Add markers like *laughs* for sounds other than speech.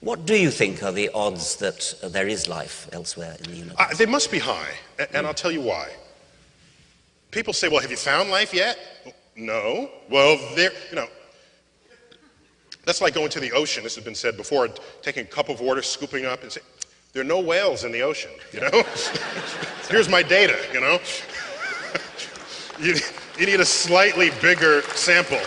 What do you think are the odds that uh, there is life elsewhere in the universe? Uh, they must be high, and, and I'll tell you why. People say, well, have you found life yet? No. Well, there, you know, that's like going to the ocean, this has been said before, taking a cup of water, scooping up and saying, there are no whales in the ocean, you know? *laughs* Here's my data, you know? *laughs* you, you need a slightly bigger sample.